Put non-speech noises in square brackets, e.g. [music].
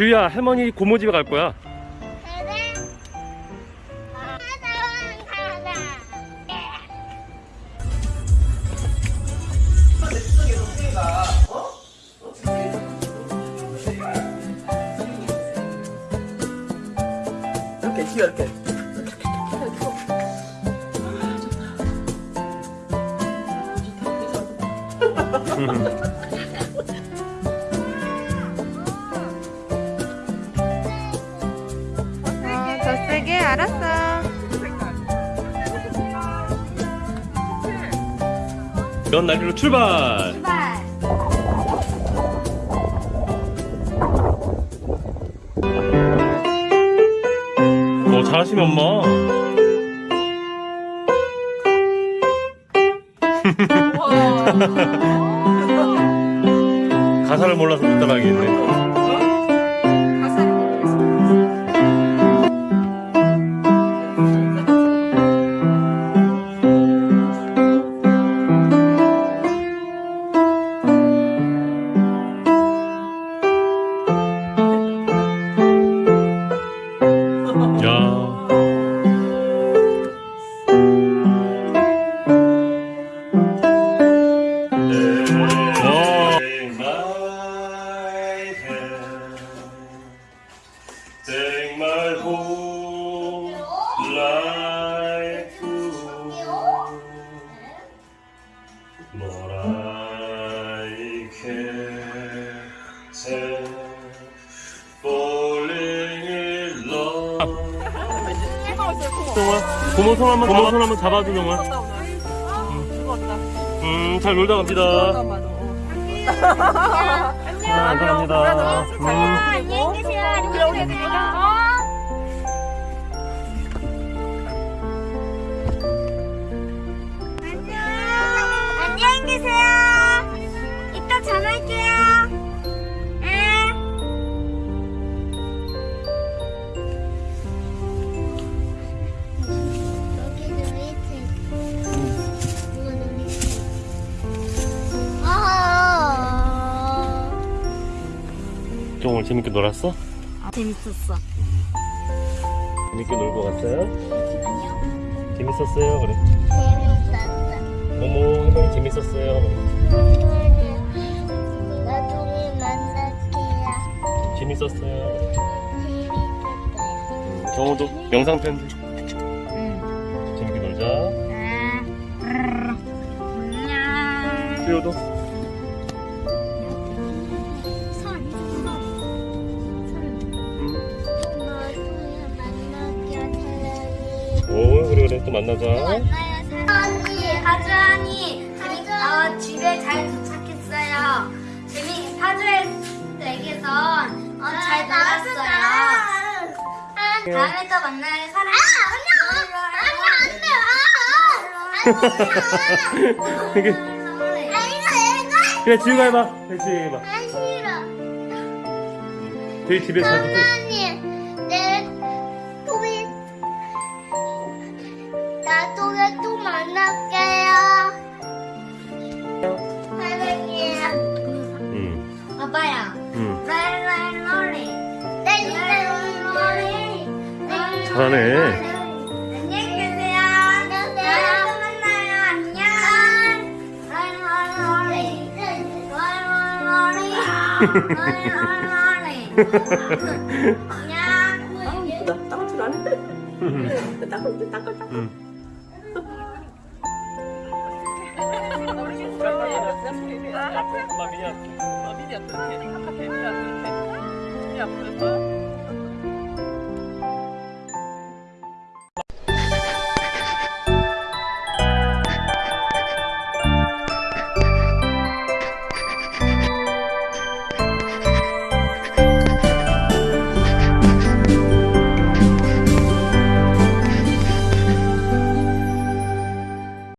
지우야 할머니 고모 집에 갈 거야. 이렇게 지우 이렇게 어, [laughs] 더 세게 알았어. 면 날리로 출발 출발. 어 잘하시네 [laughs] 엄마 가사를 몰라서 못 따라하겠네 say Falling in love 동아 고모 손 한번 고모 손 한번 잡아줘 동아 음잘 놀다 갑니다. 아, 감사합니다. 음. 안녕히 좀 오늘 재밌게 놀았어? 재밌었어. 재밌게 놀고 갔어요? 아니요. 재밌었어요 그래 재밌었어. 어머 재밌었어요 나중에 만날게요. 재밌었어요 재밌었어요. 정호도 영상 편지 응. 재밌게 놀자 안녕. 수요도 그래 또 만나자 만나요, 사랑이. 하주 언니, 어, 집에 잘 도착했어요. 재미, 파주에서 어, 잘 놀았어요. 다음에 또 만나요, 사랑이. 아니, 안 돼, 안 돼, 이게 아니, 그래 지우가 해봐 그래 지우가 해봐 안 싫어. 저희 집에 자주 또- 또 만날게요. 사랑해요. 응, 아빠야. 응. 랄랄로리. 랄랄로리. 잘하네. 안녕. [laughs] 나 닦을 줄 아는데 닦을 닦을 응. 엄마 미안 미디 앞에 미디 앞에 미디 앞에